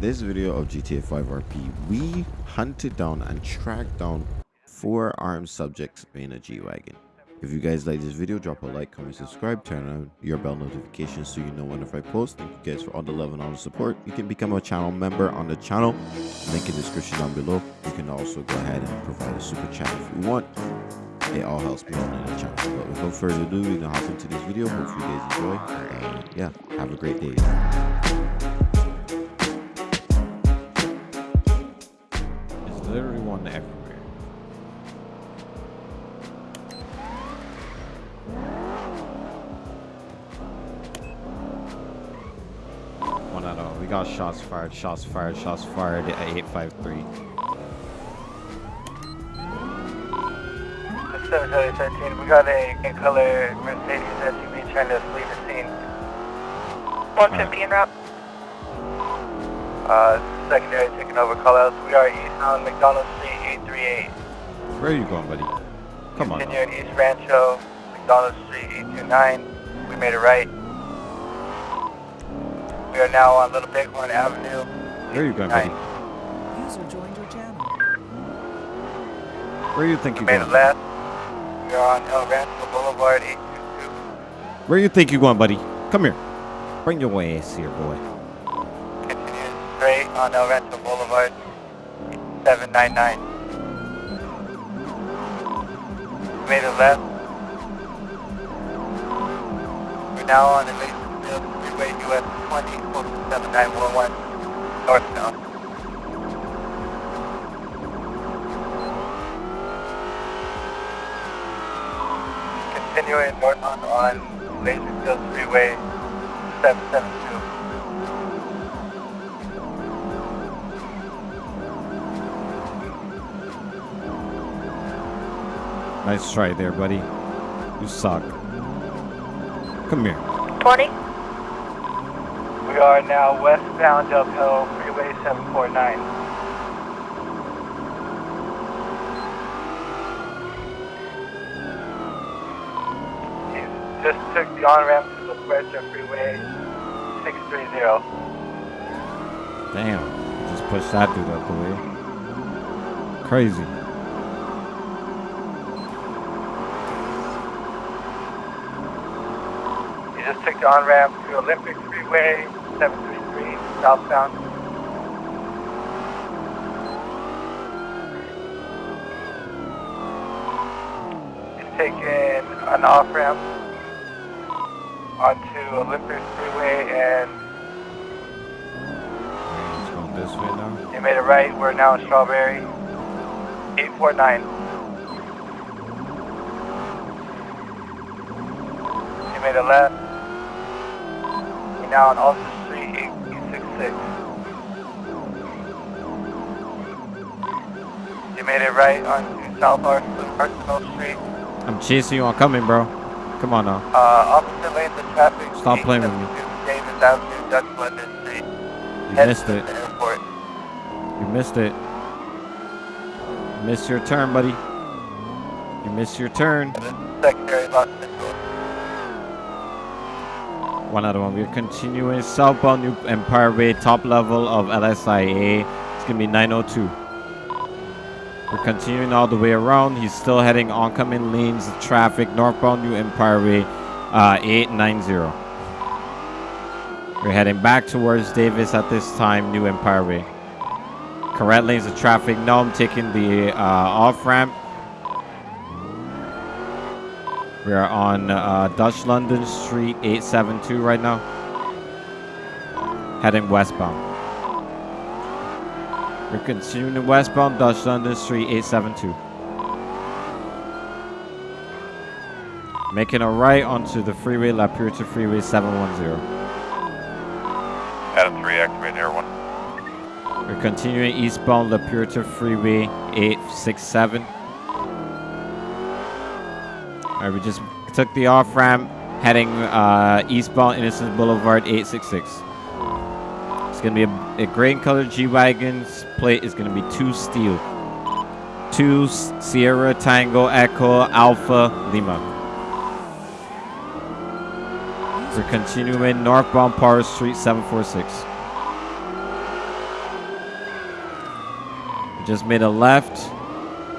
in this video of GTA 5 RP, we hunted down and tracked down four armed subjects in a G-Wagon. If you guys like this video, drop a like, comment, subscribe, turn on your bell notifications so you know whenever I post. Thank you guys for all the love and all the support. You can become a channel member on the channel. Link in the description down below. You can also go ahead and provide a super chat if you want. It all helps me on the channel. But without further ado, we can hop into this video. Hopefully you guys enjoy. Uh, yeah, have a great day. Literally one everywhere. One out of we got shots fired, shots fired, shots fired at 853. 713, we got a color Mercedes SUV trying to flee the scene. 150 en route. Uh, secondary taking over callouts. We are eastbound McDonald Street 838. Where are you going, buddy? Come on. now. Continuing East Rancho, McDonald Street 829. We made a right. We are now on Little Bighorn Avenue. Where are you going, buddy? User joined your channel. Where do you think We you're made a going? left. We are on El Rancho Boulevard 822. Where you think you're going, buddy? Come here. Bring your ass here, boy. Straight on El Rancho Boulevard 799. We made a left. We're now on the Freeway US 20, 7911 northbound. Continuing northbound on Laserfield Freeway 772. Nice try there, buddy. You suck. Come here. 20. We are now westbound Del Hill Freeway 749. He just took the on-ramp to the Puerto Freeway 630. Damn. Just pushed that dude out the way. Crazy. He just took the on-ramp to Olympic Freeway 733 southbound. He's taking an off-ramp onto Olympic Freeway and He's going this way now. They made a right. We're now in Strawberry. 849. They made a left. Now on Ulster Street, 866. They made it right onto South Arsenal, Street. I'm chasing you. I'm coming, bro. Come on now. Uh, opposite lanes of traffic. Stop playing with me. Davis Avenue, Dutch London Street. You Head missed it. You missed it. You missed your turn, buddy. You missed your turn. Secondary Los Angeles. One other one. We're continuing southbound New Empire Way, top level of LSIA. It's gonna be 902. We're continuing all the way around. He's still heading oncoming lanes of traffic, northbound New Empire Way, uh, 890. We're heading back towards Davis at this time, New Empire Way. Correct lanes of traffic. Now I'm taking the uh, off ramp. We are on uh, Dutch London Street 872 right now. Heading westbound. We're continuing westbound Dutch London Street 872. Making a right onto the freeway La Puerta Freeway 710. Adam 3, activate Air 1. We're continuing eastbound La Puerta Freeway 867. Alright, we just took the off ramp heading uh, eastbound Innocence Boulevard 866. It's gonna be a, a gray colored G-Wagon's plate is gonna be two steel. Two Sierra Tango Echo Alpha Lima. We're continuing northbound Power Street 746. Just made a left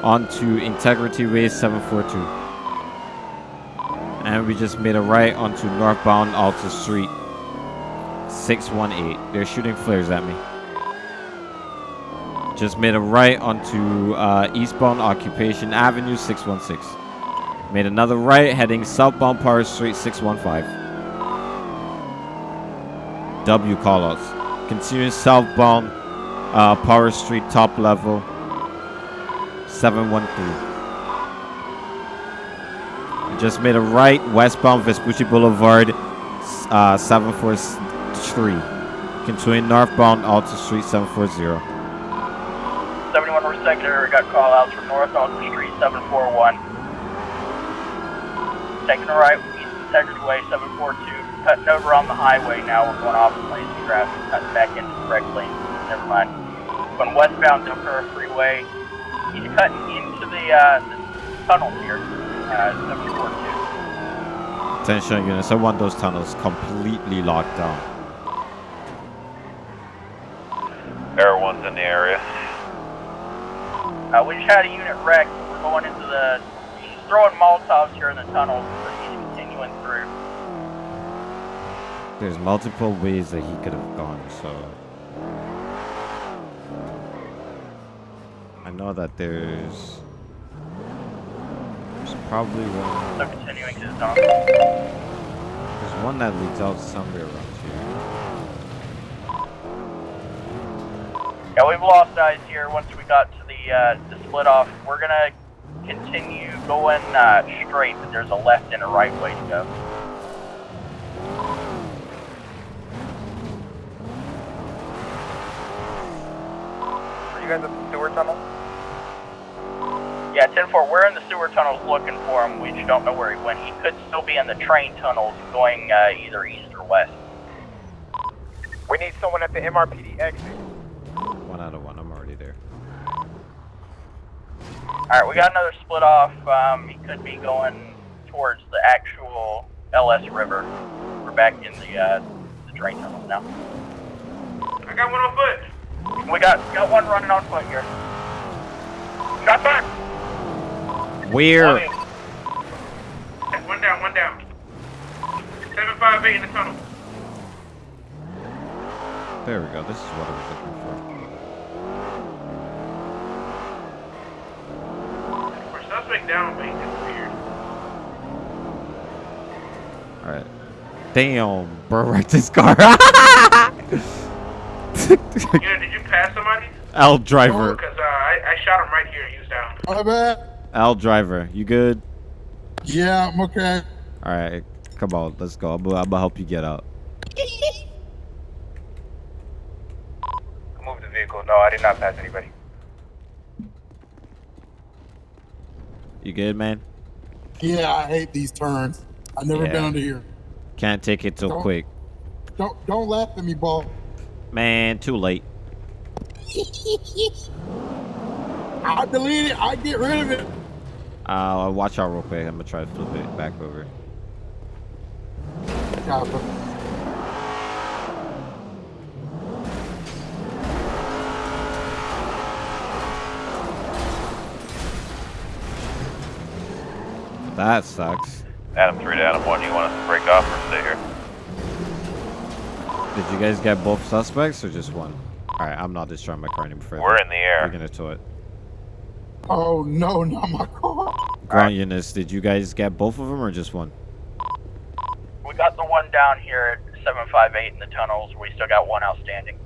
onto Integrity Way 742. And we just made a right onto northbound Alta Street 618. They're shooting flares at me. Just made a right onto uh, eastbound Occupation Avenue 616. Made another right heading southbound Power Street 615. W callouts. Continuing southbound uh, Power Street top level 713. Just made a right westbound Vespucci Boulevard uh, 743. Continuing northbound Alta Street 740. 71 North Secondary, got call outs from North Alta Street 741. Taking a right, East Integrity Way 742. Cutting over on the highway now, we're going off the lanes of traffic, cutting back into the correct lane. Never mind. Going westbound Del Cura Freeway. He's cutting into the, uh, the tunnels here, 742. Attention units, I want those tunnels completely locked down. Air One's in the area. Uh, we just had a unit wreck. We're going into the. He's throwing Molotovs here in the tunnels, but he's continuing through. There's multiple ways that he could have gone, so. I know that there's. There's probably one. So continuing to the tunnel. There's one that leads out somewhere around here. Yeah, we've lost eyes here. Once we got to the uh, the split off, we're gonna continue going uh, straight, but there's a left and a right way to go. Are you guys at the sewer tunnel? Yeah, 10-4, we're in the sewer tunnels looking for him. We just don't know where he went. He could still be in the train tunnels going uh, either east or west. We need someone at the MRPD exit. One out of one, I'm already there. Alright, we got another split off. Um, he could be going towards the actual LS River. We're back in the, uh, the drain tunnels now. I got one on foot. We got got one running on foot here. Shot back! Where? One down, one down. 758 in the tunnel. There we go. This is what I was looking for. For suspect down, mate, that's weird. Alright. Damn, bro, wrecked this car. You know, did you pass somebody? L driver. Because uh, I, I shot him right here and he was down. My bad. L driver. You good? Yeah, I'm okay. Alright. Come on, let's go. I'm, I'm gonna help you get out. Move the vehicle. No, I did not pass anybody. You good, man? Yeah, I hate these turns. I never Yeah. been under here. Can't take it till Don't- quick. Don't don't laugh at me, ball. Man, too late. I delete it. I get rid of it. Uh, watch out real quick. I'm gonna try to flip it back over. Copper. That sucks. Adam 3 to Adam 1, you want us to break off or stay here? Did you guys get both suspects or just one? Alright, I'm not destroying my car any further. We're in the air. We're gonna tow it. Oh no, not my car. Ground units, did you guys get both of them or just one? We got the one down here at 758 in the tunnels. We still got one outstanding.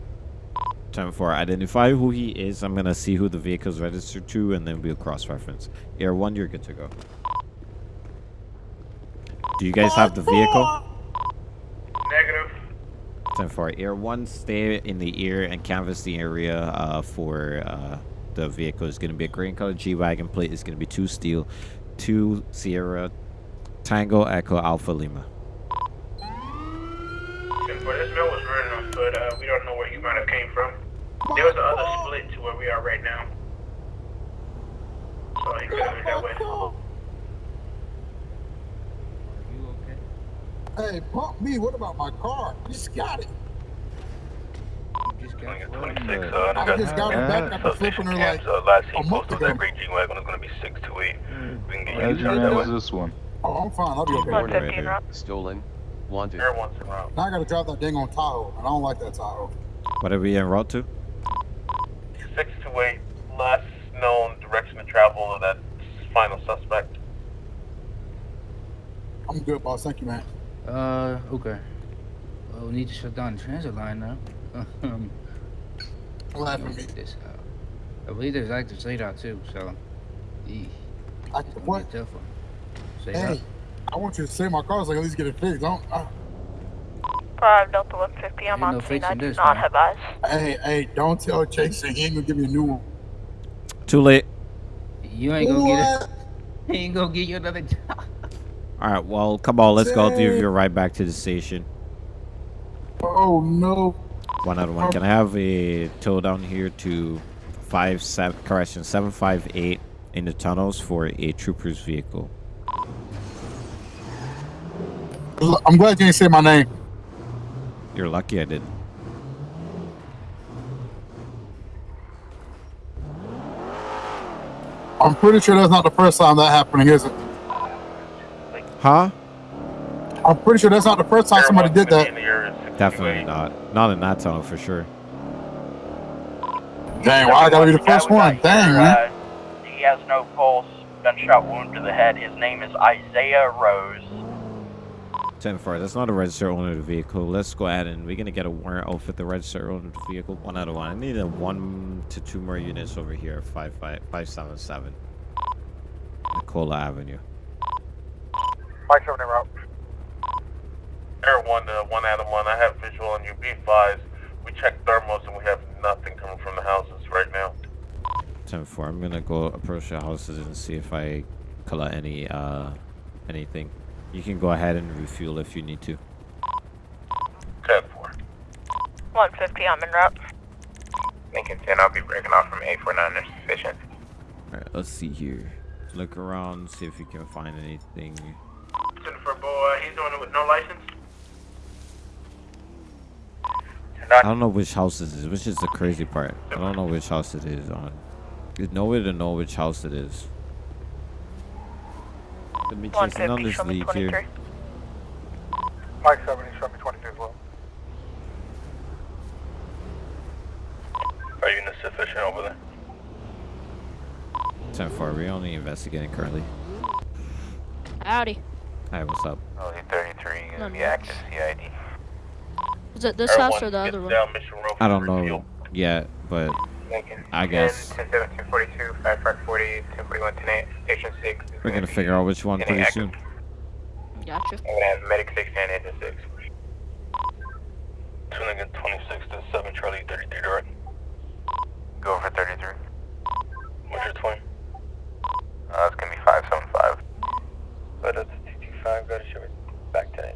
Time for identify who he is. I'm gonna see who the vehicle's registered to, and then we'll cross-reference. Air one, you're good to go. Do you guys have the vehicle? Negative. Time for Air one, stay in the air and canvass the area uh, for uh, the vehicle. is gonna be a green color G-wagon plate. It's gonna be two steel, two Sierra, Tango Echo Alpha Lima. Where this man was running on foot, uh, we don't know where he might have came from. There was the other split to where we are right now. So he could have been that way. Hey, pump me. What about my car? You just got it. Just got Swing at flooded. 26, but- uh, I got- just got her back after So flipping her like Cam's, uh, last a seen month posted on that ago. gray G-Wagon is gonna be 628. We can get How's you your that way. is this one? Oh, I'm fine. I'll be okay. 150 en Right route. Stolen. Wanted. Air one's en route. Now I gotta drive that dang on Tahoe, and I don't like that Tahoe. What are we en route to? 628, last known direction of travel of that final suspect. I'm good, boss. Thank you, man. Uh, okay. Well, we need to shut down the transit line now. Um, Laugh let at me me. get this out. I believe there's active SADOT too, so. Eesh, I, what? a tough one. SADOT. Hey, I want you to save my car so I can at least get it fixed. Don't. Uh, 5 Delta 150, I'm Ain't on no scene. I do this, not man. have eyes. hey, hey, don't tell Jason he ain't gonna give me a new one. Too late. You ain't gonna get it. He ain't gonna get you another job. All right, well, come on, let's go. Give Jay. you a ride back to the station. Oh no. One out of one. Can I have a tow down here to five seven correction seven five eight in the tunnels for a trooper's vehicle? I'm glad you didn't say my name. You're lucky I didn't. I'm pretty sure that's not the first time that happening, is it? Huh? I'm pretty sure that's not the first time somebody did gonna be that. In the area of 628. Definitely not. Not in that tunnel for sure. Dang, why I gotta be the first one? Dang, man. Uh, he has no pulse, gunshot wound to the head. His name is Isaiah Rose. 10 4. That's not a registered owner of the vehicle. Let's go ahead and we're gonna get a warrant out for the registered owner of the vehicle. One out of one. I need a one to two more units over here. Five five five seven seven. Nikola Avenue. Mike 7 en route. Air 1 to 1 Adam 1, I have visual on you. B5s. We checked thermals and we have nothing coming from the houses right now. 10 4. I'm gonna go approach the houses and see if I collect any uh anything. You can go ahead and refuel if you need to. 10 4. 150, I'm en route. Lincoln 10, I'll be breaking off from 849 if sufficient. Alright, let's see here. Look around, see if you can find anything. Jennifer boy, he's doing it with no license? I don't know which house this is, which is the crazy part. I don't know which house it is on. There's no way to know which house it is. Let me chase in on 150, this show me lead 23. here. Mike 70, show me 22 as well. Are you in the sufficient over there? 10 4, we're only investigating currently. Howdy. Hi, what's up? Oh, only 33, No, gonna no. active CID. Is it this Air house one or the other one? down Mission Road I don't refuel. know yet, but Lincoln. I guess 10, 10, 7, 242, 5540, 1041, 10, 8, Station 6. we're gonna figure out which one pretty active. soon. Gotcha. I'm gonna have Medic 6 and Engine 6. 2 Lincoln 26 to 7 Charlie 33 direct. Go for 33. What's your twin? Uh, it's gonna be 575. But it's 225, go to show it back to 8.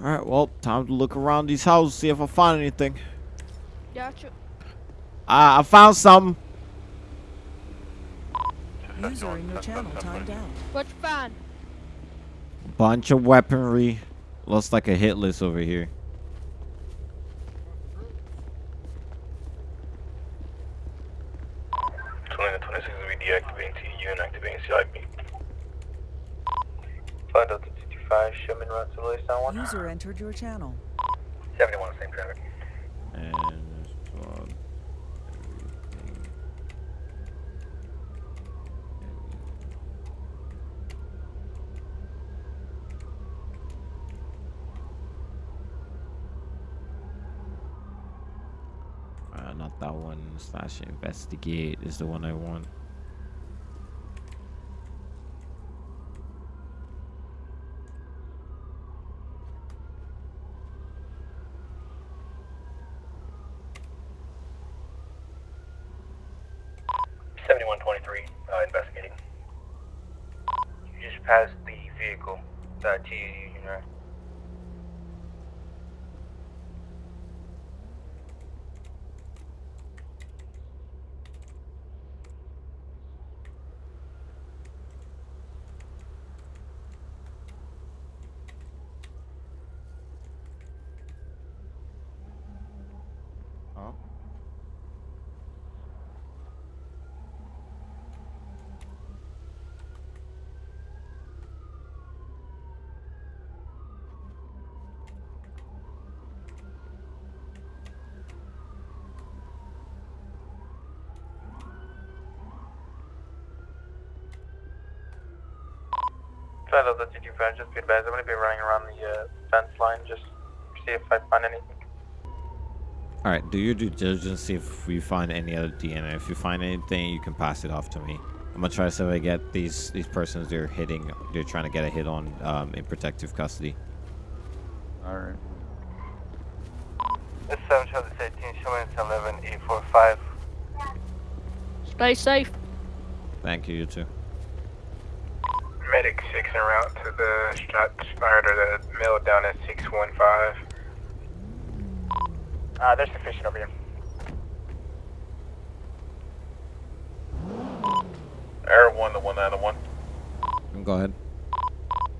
Alright, well, time to look around these houses, see if I find anything. Gotcha. Uh, I found some. User in your channel time down. What you find? Bunch of weaponry. Looks like a hit list over here. Deactivating CU and activating CIB. Find out 35 Sherman Road 1. User entered your channel. 71, same traffic. And plug everything. Uh, not that one slash investigate is the one I want. Shadow, the 225, just be advised, I'm gonna be running around the uh, fence line, just see if I find anything. All right, do your due diligence. See if we find any other DNA. If you find anything, you can pass it off to me. I'm gonna try to see if I get these these persons they're hitting. They're trying to get a hit on um, in protective custody. All right. This 7 Charlie 18, showing 11 845. Stay safe. Thank you, you too. Medic 6 en route to the shots fired or the mill down at 615. Uh, there's sufficient over here. Air 1 to 191. Go ahead.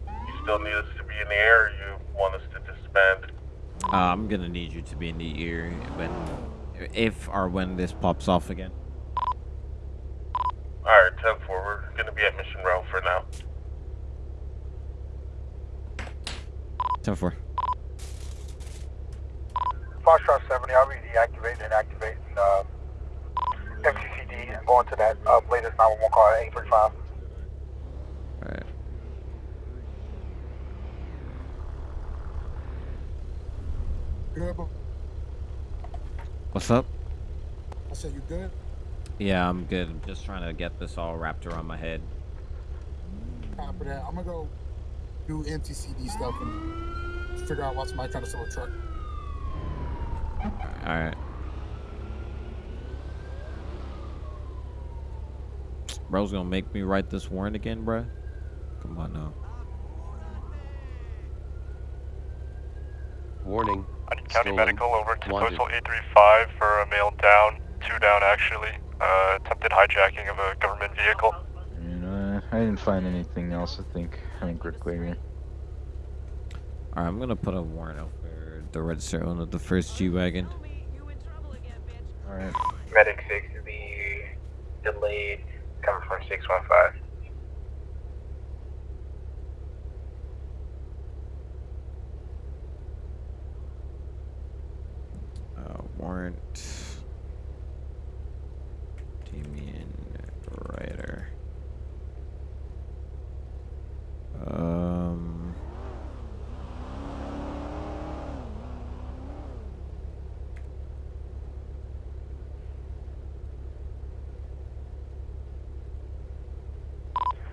You still need us to be in the air or you want us to disband? Uh, I'm gonna need you to be in the ear when, if or when this pops off again. Alright, 10 forward. Gonna be at Mission Row for now. Ten four. Foxtrot 70, I'll be deactivating and activating uh, MCCD and going to that uh, latest 911 call at 835. All right. Good, What's up? I said you good. Yeah, I'm good. I'm just trying to get this all wrapped around my head. Copy that. I'm gonna go do MTCD stuff and figure out what's my trying to sell a truck. All right. Bro's gonna make me write this warrant again, bruh? Come on now. Warning. I need County Stolen. Medical over to Wanted. Postal 835 for a male down. Two down, actually. Uh, attempted hijacking of a government vehicle. You know, I didn't find anything else. I think I think we're clear here. All right, I'm gonna put a warrant out for the registered owner of the first G wagon. All right. Medic 6 to be delayed, coming from 615. Uh, warrant. Damian Ryder. Um.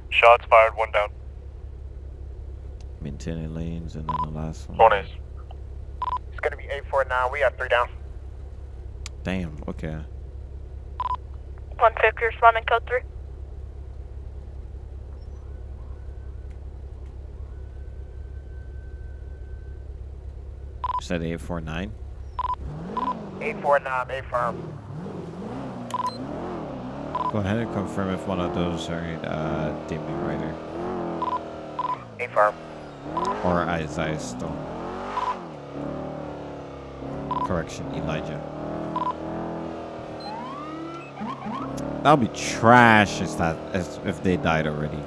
Shots fired, one down. Maintaining lanes, and then the last one. One is. It's gonna be 849. We got three down. Damn. Okay. 150 responding code 3. Said eight four nine. 849, A firm. Go ahead and confirm if one of those are uh, A firm. or Isaiah Stone. Correction, Elijah. That'll be trash if that as if they died already.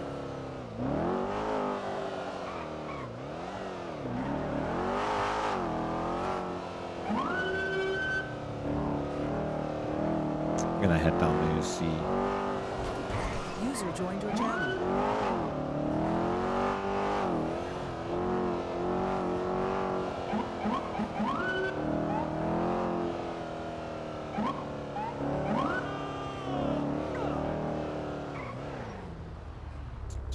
I'm gonna head down there to see. User joined your channel.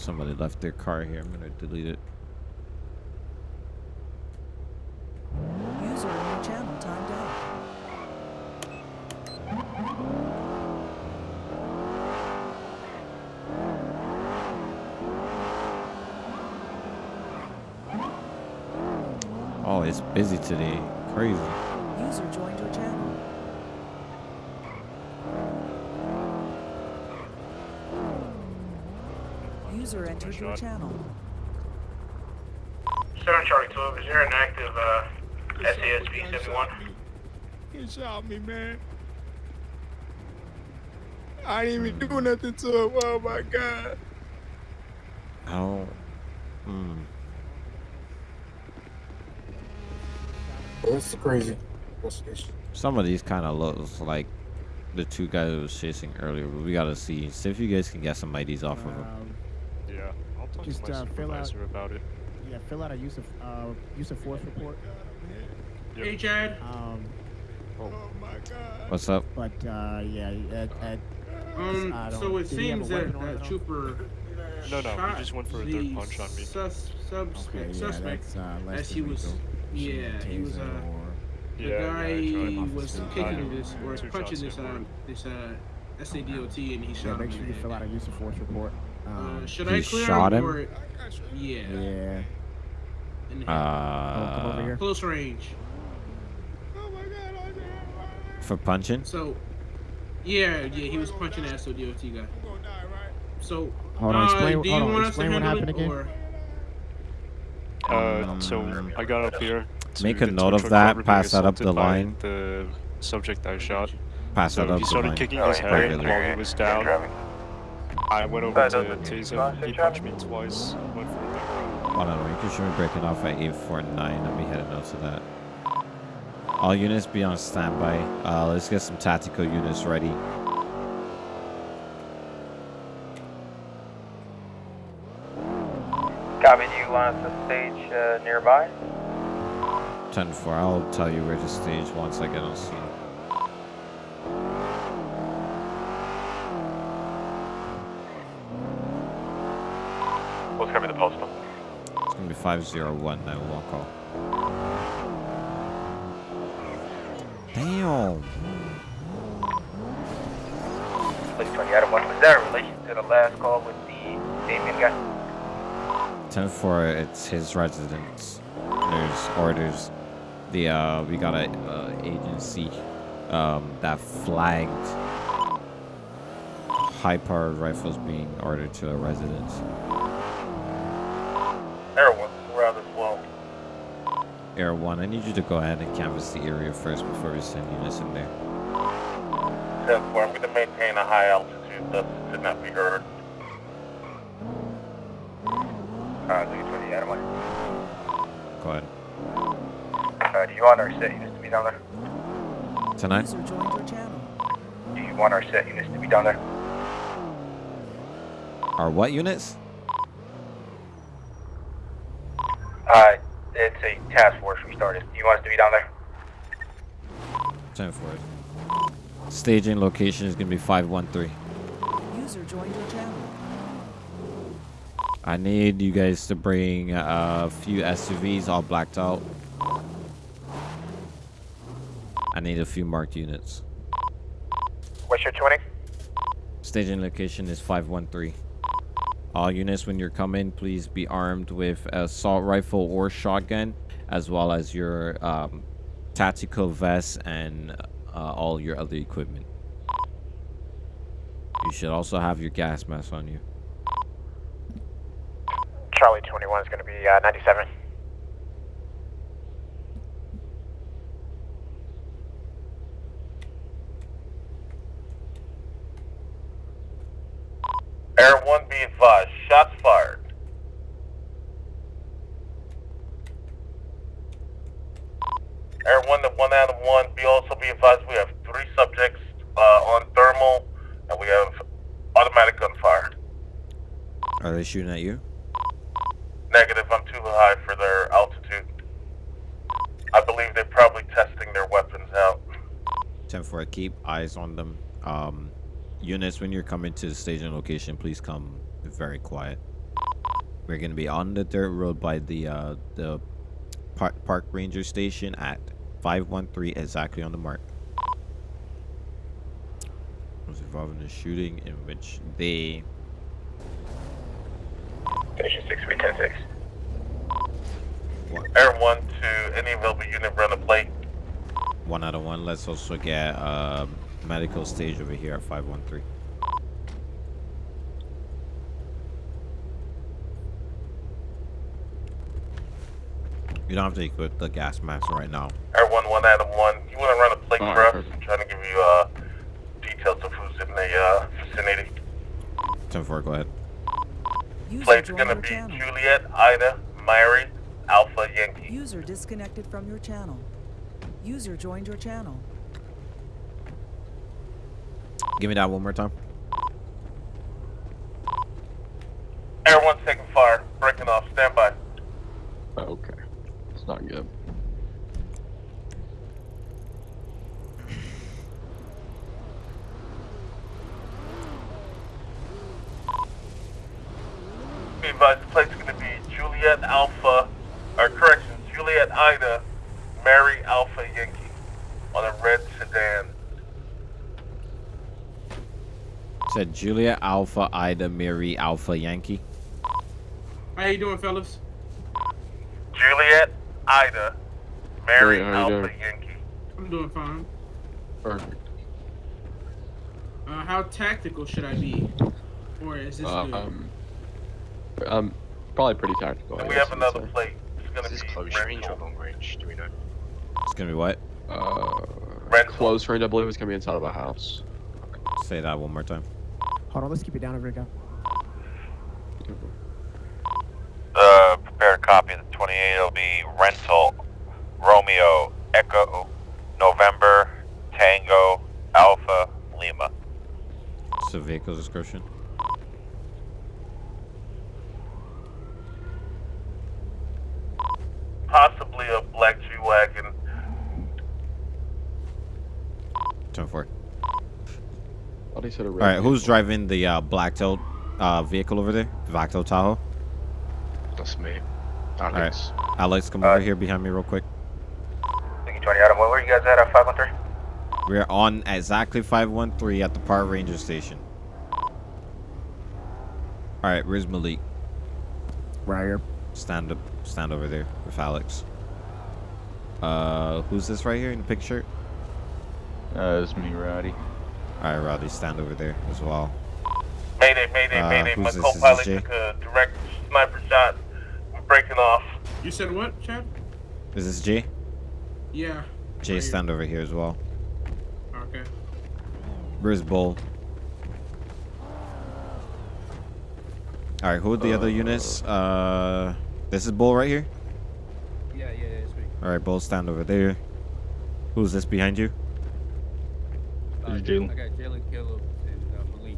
Somebody left their car here. I'm gonna delete it. User in your channel timed out. Oh, it's busy today. Crazy. User joined your channel. User entered your channel. 7 Charlie 12, is there an active uh, SASB 71? He shot me, man. I didn't even do nothing to him. Oh my god. How? Hmm. That's crazy. Investigation. Some of these kind of looks like the two guys I was chasing earlier, but we gotta see. See if you guys can get some IDs off of them. Yeah, I'll Talk Just to my uh, fill out. about it. Yeah, fill out a use of uh, use of force report. Yep. Hey, Chad. Um, What's up? but uh, yeah, at, at, Um, I don't- so it did he have a seems that weapon that trooper. No, no, he shot just went for a third the punch on me. Sus, subs- okay, yeah, suspect that's uh, as he was. Yeah, he was. Uh, the Yeah, yeah, guy tried. was kicking this or punching this uh this uh SADOT and he shot Yeah, make him. sure you fill out a use of force report. Um, Uh, should He I clear shot him? Or, yeah. yeah. In the head. Oh, come over Uh, here. Close range. for punching? So, yeah, yeah, he was punching the SADOT guy. So, Hold on, uh, explain- do you hold on, want us to explain what happened it, again. or- Uh, so I got up here. to Make a note of that, pass that up the line. The subject I shot. Pass so that up he started kicking Oh, his head driving. while he was down. I went over to does it- tase him. He punched me twice. Went for a third. Hold on, you can show me breaking off at 849. Let me head a note to that. All units be on standby. Uh, let's get some tactical units ready. Copy, do you want us to stage uh, nearby? 10 4. I'll tell you where to stage once I get on scene. What's gonna be the postal? It's gonna be 501 now. Walk call. Damn. Police 20 Adam 1, was that in relation to the last call with the Damien guy? 10 4. It's his residence. There's orders. The uh, we got a uh, agency um, that flagged high-powered rifles being ordered to a residence. Air one, around as well. Air One, I need you to go ahead and canvass the area first before we send units in there. Ten four, I'm gonna maintain a high altitude, thus could not be heard. Uh, Lee 20 Adam 1. Go ahead. Uh, do you want our set units to be down there? Tonight? User joined your channel. Do you want our set units to be down there? Are what units? Uh, it's a task force we started. Do you want us to be down there? 10 4. Staging location is gonna be 513. User joined your channel. I need you guys to bring uh, a few SUVs all blacked out. I need a few marked units. What's your 20? Staging location is 513. All units, when you're coming, please be armed with a assault rifle or shotgun, as well as your um, tactical vest and uh, all your other equipment. You should also have your gas mask on you. Charlie 21 is going to be uh, 97. Air one, be advised, shots fired. Air one, the one Adam one, be also be advised, we have three subjects uh, on thermal, and we have automatic gunfire. Are they shooting at you? Negative, I'm too high for their altitude. I believe they're probably testing their weapons out. 10 4, keep eyes on them. Um, units, when you're coming to the staging location, please come very quiet. We're going to be on the dirt road by the uh, the park, park ranger station at 513, exactly on the mark. Was involved in a shooting in which they Station 6, 310 Air one to any available unit run a plate. one out of one. Let's also get uh, medical stage over here at 513. You don't have to equip the gas mask right now. Air one, one Adam one. You want to run a plate Alright, for us? I'm trying to give you uh, details of who's in the uh, vicinity. 10 4, go ahead. User Plate's joined gonna be channel. Juliet, Ida, Mary, Alpha, Yankee. User disconnected from your channel. User joined your channel. Give me that one more time. Air one, taking car, breaking off. Stand by. Okay. It's not good. Be advised, the plate's going to be Juliet Alpha, or correction, Juliet Ida, Mary Alpha Yankee, on a red sedan. Said Julia Alpha Ida Mary Alpha Yankee. How you doing, fellas? Juliet Ida, Mary Hey, Alpha doing? Yankee. I'm doing fine. Perfect. Uh, how tactical should I be? Or is this Uh, good? um, um, probably pretty tactical. I And we guess have you would another say. plate. It's going to Is be close range or long range? Do we know? It's gonna be what? Uh, Rental. close range. I believe it's gonna be inside of a house. Say that one more time. Hold on, let's keep it down over here, go. Uh, prepare a copy of the 28. It'll be rental Romeo Echo November Tango Alpha Lima. So vehicle description. Possibly a black G wagon. Turn four. Thought he said a All red right, who's driving the uh, black tailed uh, vehicle over there? The black tailed Tahoe. That's me. All Alex. right, Alex, come Uh, over here behind me real quick. Thank you, 20 Adam. Where were you guys at at 513? We're on exactly 513 at the Park Ranger Station. All right, where's Malik? Right here. Stand up, stand over there with Alex. Uh, who's this right here in the picture? Uh, it's me, Rowdy. All right, Roddy, stand over there as well. Mayday, mayday, Uh, mayday. My who's this? Is this co-pilot took a direct sniper shot. We're breaking off. You said what, Chad? Is this Jay? Yeah. Jay, Right here. stand over here as well. Okay. Where's Bull? All right, who are the other units? Uh, this is Bull right here. Yeah, yeah, yeah, it's me. All right, Bull, stand over there. Who's this behind you? Uh, This is Jalen. I got Jalen Caleb and uh, Malik.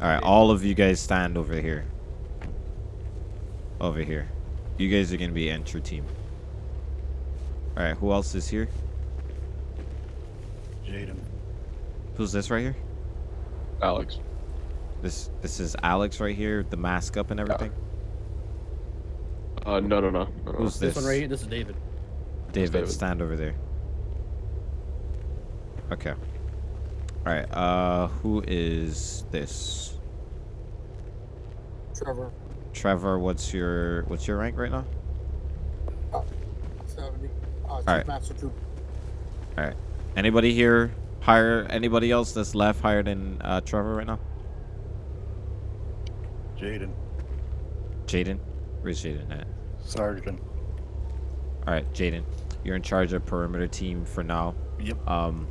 All right, all of you guys stand over here. Over here. You guys are gonna be entry team. All right, who else is here? Jaden. Who's this right here? Alex. This this is Alex right here, the mask up and everything. Uh, no, no, no. no, no. Who's This this? one right here, this is David. David, David. stand over there. Okay. All right. Uh, who is this? Trevor, Trevor. What's your what's your rank right now? 70. Uh, Chief right. Master Troop. All right. Anybody here higher? Anybody else that's left higher than uh, Trevor right now? Jaden. Jaden. Where's Jaden at? Sergeant. All right, Jaden. You're in charge of perimeter team for now. Yep. Um,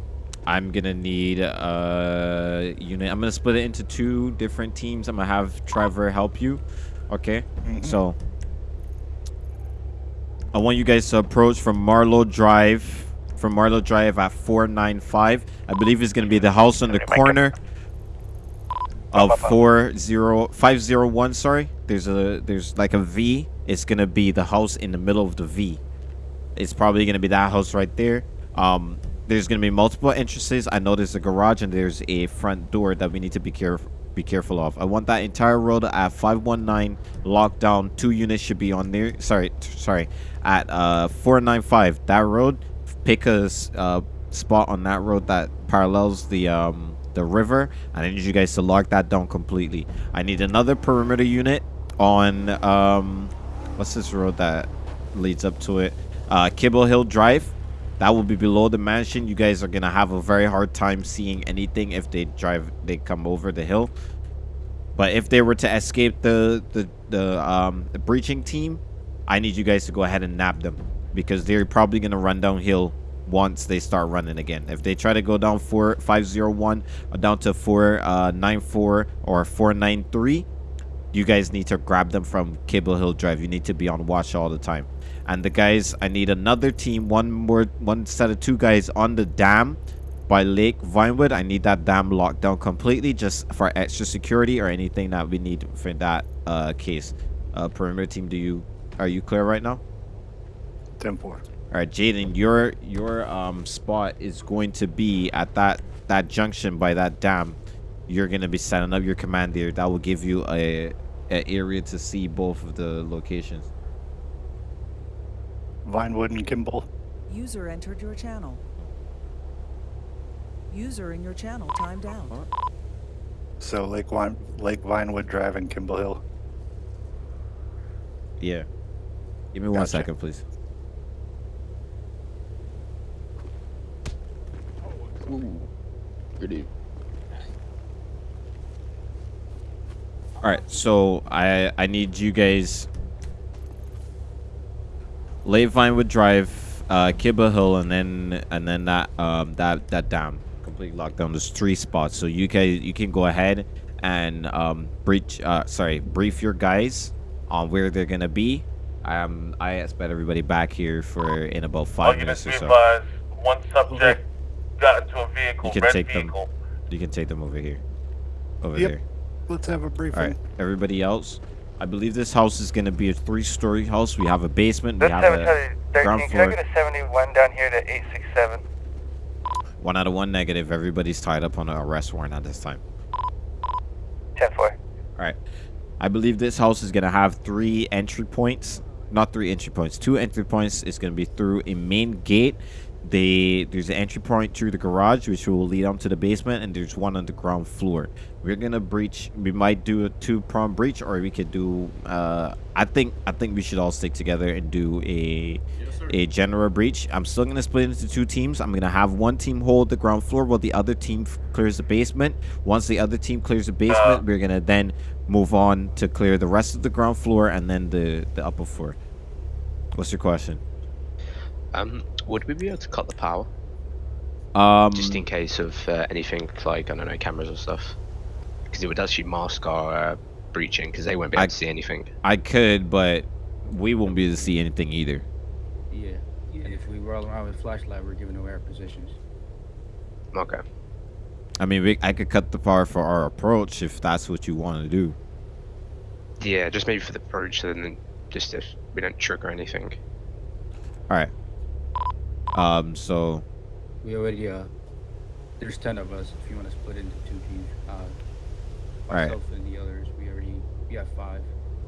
I'm gonna need a unit. I'm gonna split it into two different teams. I'm gonna have Trevor help you. Okay. So I want you guys to approach from Marlowe Drive. From Marlowe Drive at 495. I believe it's gonna be the house on the corner of four zero five zero one. Sorry, there's a there's like a V. It's gonna be the house in the middle of the V. It's probably gonna be that house right there. Um, there's gonna be multiple entrances. I know there's a garage and there's a front door that we need to be careful be careful of. I want that entire road at 519 locked down. Two units should be on there. Sorry, sorry, at uh 495. That road. Pick a uh, spot on that road that parallels the um the river, and I need you guys to lock that down completely. I need another perimeter unit on um what's this road that leads up to it? Uh, Kimble Hill Drive. That will be below the mansion. You guys are gonna have a very hard time seeing anything if they drive. They come over the hill. But if they were to escape the the the um the breaching team, I need you guys to go ahead and nab them because they're probably gonna run downhill once they start running again. If they try to go down four five zero one or down to four uh nine four or four nine three, you guys need to grab them from Kimble Hill Drive. You need to be on watch all the time. And the guys, I need another team, one more, one set of two guys on the dam by Lake Vinewood. I need that dam locked down completely just for extra security or anything that we need for that uh, case. Uh, perimeter team, do you are you clear right now? 10-4. All right, Jaden, your your um spot is going to be at that that junction by that dam. You're gonna be setting up your command there. That will give you a, a area to see both of the locations. Vinewood and Kimble. User entered your channel. User in your channel timed out. So Lake Vine, Lake Vinewood Drive and Kimble Hill. Yeah. Give me one Gotcha. second, please. Ooh. Good evening. All right, so I I need you guys. Lake would Drive, uh, Kimble Hill, and then and then that um that that dam complete lockdown. There's three spots, so you guys you can go ahead and um breach uh sorry brief your guys on where they're gonna be. Um, I expect everybody back here for in about All five units minutes be or so. advised, one subject got into a vehicle, You can red take them. You can take them over here. Over Yep. there. Let's have a briefing. All right, everybody else. I believe this house is gonna be a three-story house. We have a basement. We have a Charlie ground 13, can I floor. get a 71 down here to 867? One out of one negative. Everybody's tied up on an arrest warrant at this time. 10 4. All right. I believe this house is gonna have three entry points. Not three entry points. Two entry points is gonna be through a main gate. They there's an entry point through the garage, which will lead onto the basement, and there's one on the ground floor. We're gonna breach. We might do a two prong breach, or we could do. Uh, I think I think we should all stick together and do a a general breach. I'm still gonna split into two teams. I'm gonna have one team hold the ground floor while the other team f- clears the basement. Once the other team clears the basement, we're gonna then move on to clear the rest of the ground floor and then the the upper floor. What's your question? Um, would we be able to cut the power? Um, Just in case of uh, anything like, I don't know, cameras or stuff? Because it would actually mask our uh, breaching, because they won't be able I- to see anything. I could, but we won't be able to see anything either. Yeah. And if we roll around with flashlight, we're giving away our positions. Okay. I mean, we, I could cut the power for our approach if that's what you want to do. Yeah, just maybe for the breach, and then just if we don't trigger anything. All right. Um. So We already, uh, there's 10 of us if you want to split into two teams. Uh, Alright. myself and the others, we already, we have five.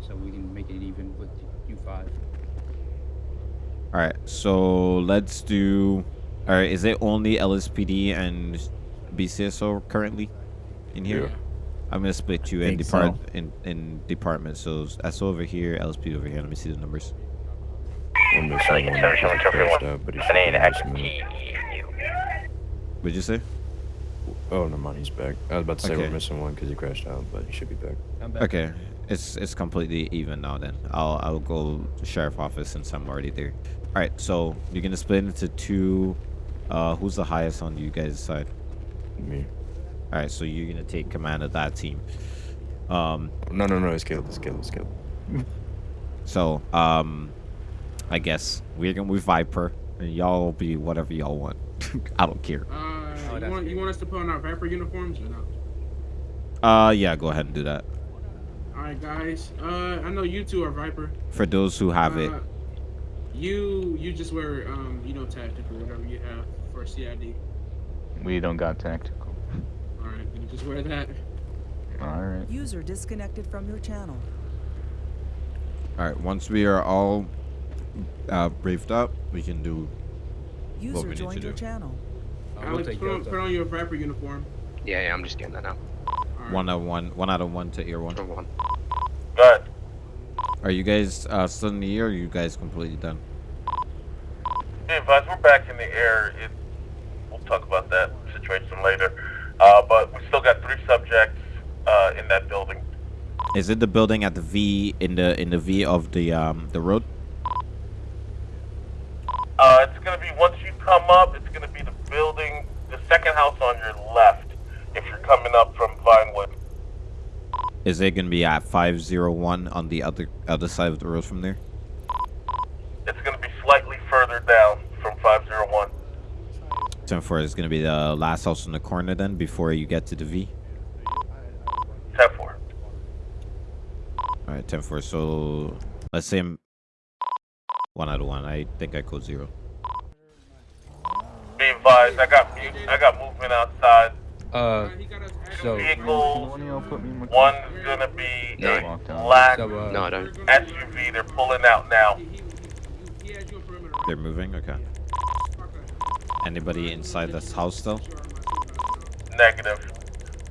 So we can make it even with you five. All right, so let's do. All right, is it only LSPD and BCSO currently in here? Yeah. I'm gonna split you in Think depart so. in in departments. So SO over here, LSPD over here. Let me see the numbers. One missing, one that just crashed out, but he should be in this. What'd you say? Oh, no mind, he's back. I was about to say Okay. we're missing one because he crashed out, but he should be back. Okay, it's it's completely even now. Then I'll I'll go to sheriff office since I'm already there. All right, so you're gonna split into two. Uh, who's the highest on you guys' side? Me. All right, so you're gonna take command of that team. Um. No, no, no, it's Caleb, it's Caleb, it's Caleb. So, um, I guess we're gonna with Viper, and y'all will be whatever y'all want. I don't care. Uh, you, want, you want us to put on our Viper uniforms or not? Uh, yeah, go ahead and do that. Alright, guys. Uh, I know you two are Viper. For those who have it, Uh, You you just wear um you know tactical whatever you have for CID. We don't got tactical. All right, you just wear that. All right. User disconnected from your channel. all right. Once we are all uh, briefed up, we can do what User we need to your do. channel. Alex, put on, put on your Viper uniform. Yeah, yeah, I'm just getting that now. One out of one, one out of one to ear one. One. Good. Are you guys uh, still in the air? Or are you guys completely done? Be advised, we're back in the air. It, we'll talk about that situation later. Uh, but we still got three subjects uh, in that building. Is it the building at the V in the in the V of the um the road? Uh, it's gonna be once you come up, it's gonna be the building, the second house on your left, if you're coming up from Vinewood. Is it gonna be at five zero one on the other other side of the road from there? It's gonna be slightly further down from 501. Ten four is gonna be the last house in the corner then before you get to the V. 10 4. All right, 10 4. So let's say I'm one out of one. I think I code zero. Be advised, I got I got movement outside. Uh, so Vehicles. One's gonna be a black So, uh, No, I don't. SUV. They're pulling out now. They're moving? Okay. Anybody inside this house still? Negative.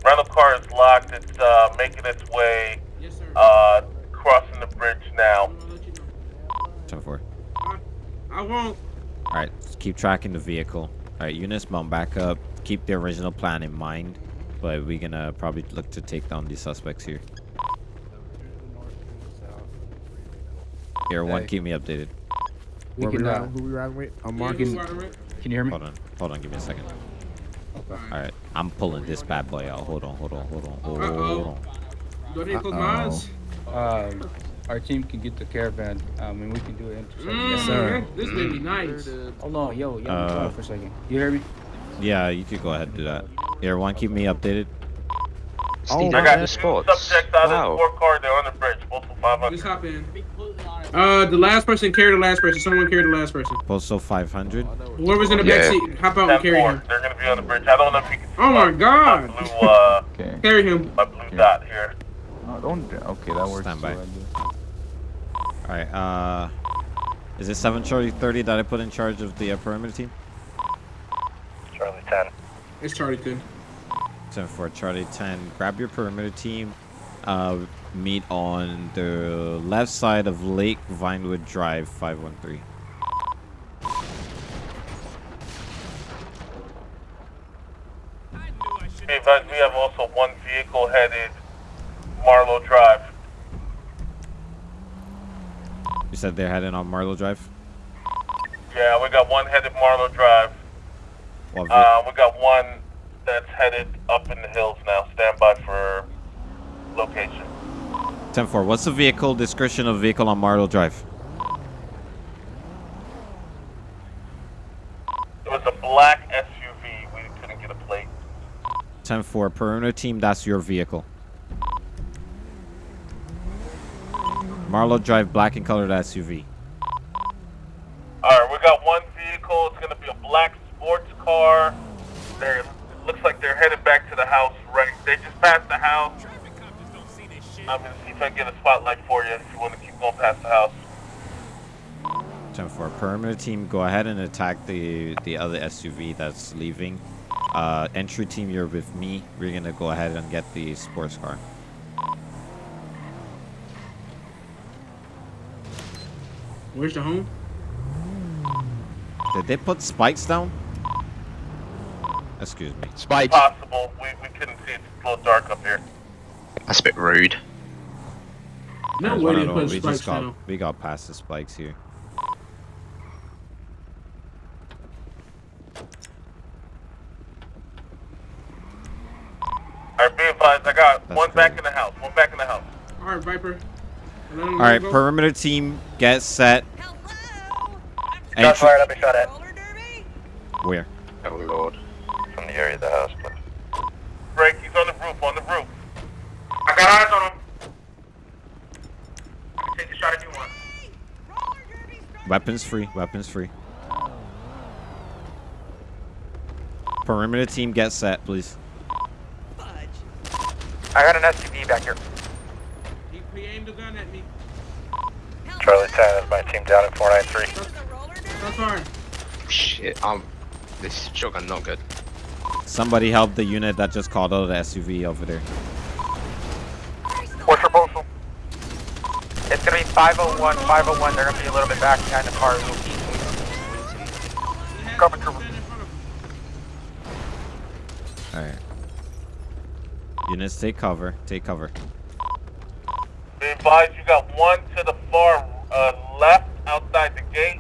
Rental car is locked. It's uh, making its way uh, crossing the bridge now. 10 4. I won't. All right, keep tracking the vehicle. All right, Eunice, mount back up. Keep the original plan in mind, but we're gonna probably look to take down these suspects here. Here, one, Hey. keep me updated. we Where we can. Uh, who we riding with? I'm we Marcus. can, can you hear me? Hold on, hold on, give me a second. All right, I'm pulling this bad boy out. Hold on, hold on, hold on, hold Uh-oh. on. Go ahead and close my eyes. Um, our team can get the caravan. Um, and we can do an intersection. Mm, This may be nice. Hold on, yo, yo, Uh, hold on for a second. You hear me? Yeah, you could go ahead and do that. Everyone, keep me updated. Steve, I I got the two sports. subjects out of Wow. the sport car. They're on the bridge. Postal 500. Just hop in. Uh, the last person carried the last person. Someone carried the last person. Postal 500. Whoever's in the back Yeah. seat, hop out and carry him. They're gonna be on the bridge. I don't know if you can see Oh my my god! blue, uh, Okay. Carry him. my blue dot here. No, don't. Okay, that works. Stand by. so All right, uh, is it 730 that I put in charge of the uh, perimeter team? Charlie 10. It's Charlie 10. 10 for Charlie 10. Grab your perimeter team. Uh, meet on the left side of Lake Vinewood Drive 513. Be advised, we have also one vehicle headed Marlow Drive. You said they're heading on Marlow Drive? Yeah, we got one headed Marlow Drive. Uh, we got one that's headed up in the hills now. Stand by for location. 10 4. What's the vehicle description of vehicle on Marlow Drive? It was a black SUV. We couldn't get a plate. 10 4. Perimeter team, that's your vehicle. Marlow Drive, black and colored SUV. Alright, we got one vehicle. It's gonna be a black car. They're looks like they're headed back to the house. Right, they just passed the house. I'm gonna see if I can get a spotlight for you if you want to keep going past the house. 10 4. Perimeter team, go ahead and attack the, the other SUV that's leaving. Uh, entry team, you're with me. We're going to go ahead and get the sports car. Where's the home? Did they put spikes down? Excuse me. Spikes. Possible. We, we couldn't see. It's a little dark up here. That's a bit rude. No way one they put we spikes just got down. we got past the spikes here. Alright, be advised. I got That's one back in the house. One back in the house. Alright, Viper. All right, perimeter team, get set. Shots Entry- fired. I've been shot at. Where? Oh lord. From the area of the house, but. Break. He's on the roof. On the roof. I got eyes on him. Take the shot if you want. Weapons free. Weapons free. Perimeter team, get set, please. I got an SUV back here. He, he aimed a gun at me. Charlie 10 is my team down at 493. That's fine. Shit. Um, this shotgun not good. Somebody help the unit that just called out the SUV over there. What's your postal? It's gonna be 501, 501. They're gonna be a little bit back behind the car. Cover trooper. All right. Units, take cover. Take cover. Be advised, you got one to the far uh, left outside the gate,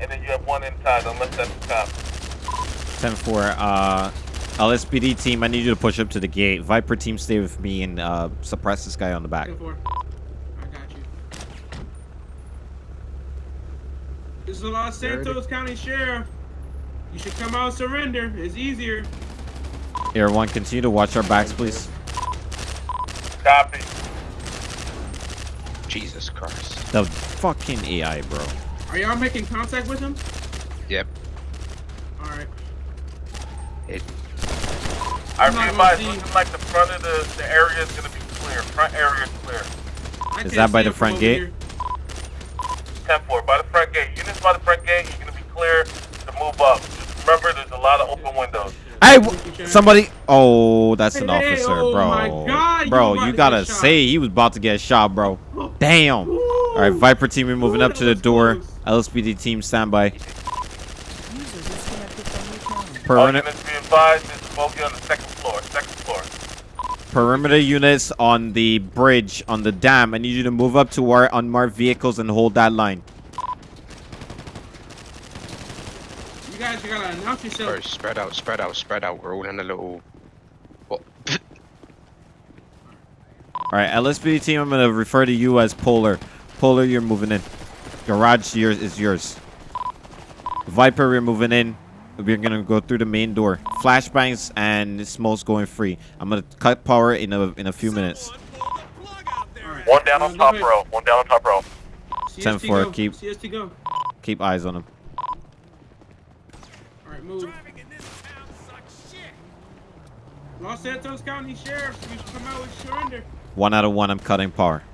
and then you have one inside, unless that's the cop. 10-4, uh, LSPD team, I need you to push up to the gate. Viper team, stay with me and uh, suppress this guy on the back. I got you. This is the Los Santos County Sheriff. You should come out and surrender. It's easier. Air one, continue to watch our backs, please. Copy. Jesus Christ. The fucking AI, bro. Are y'all making contact with him? Yep. All right. It, I I'm not gonna see- looking like the front of the, the area is gonna be clear. Front area is clear. I Is that by the front gate? here. 10-4, by the front gate. Units by the front gate, you're gonna be clear to move up. Just remember, there's a lot of open windows. Hey, somebody. Oh, that's an Hey, officer, oh bro. my God, bro, about you gotta get say he was about to get shot, bro. Damn. All right, Viper team, we're moving up to the door. LSPD team, standby. All Perimeter, units be advised, there's a bogey on the second floor. Second floor. perimeter units on the bridge on the dam. I need you to move up to our unmarked vehicles and hold that line. You guys, you gotta announce yourself. bro, spread out, spread out, spread out. We're all in a little. What? All right, LSPD team, I'm gonna refer to you as Polar. Polar, you're moving in. Garage yours is yours. Viper, we're moving in. We're gonna go through the main door. Flashbangs and smokes going free. I'm gonna cut power in a in a few minutes. One down on top row. One down on top row. Ten CST four. go. Keep CST go. keep eyes on him. All right, move. Los Santos County Sheriff, you should come out with surrender. One out of one. I'm cutting power.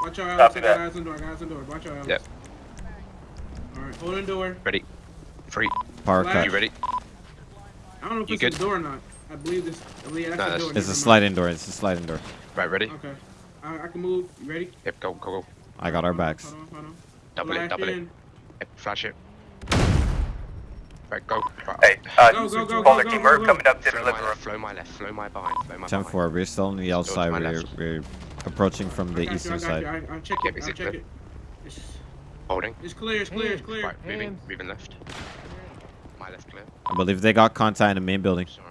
Watch your eyes. Copy I got that. eyes on door. I got eyes on door. Watch your eyes. Yep. All right, hold on door. Ready. Free. Power Flash. cut. You ready? I don't know if You it's good? a door or not. I believe this. I believe that's No, a that's- door. It's a sliding door. It's a sliding door. Right, ready? Okay. I, I can move. You ready? Yep, go, go, go. I got our backs. Hold on, hold on. Double Flash it, double it. Yep, flash it. Right, go. Right. Hey, uh, Go, go, go, Caller go, team, go, we're go. coming up to the Flow living my left, flow my left, flow my behind, flow my Ten behind. four. We're still on the Still to outside. We're, we're approaching from the got you, eastern side. you. I, I'll check Yep, it. is I'll check it. It's, Holding. it's clear. It's clear. It's clear. Right, moving, moving left. My left clear. I believe they got contact in the main building. Sorry.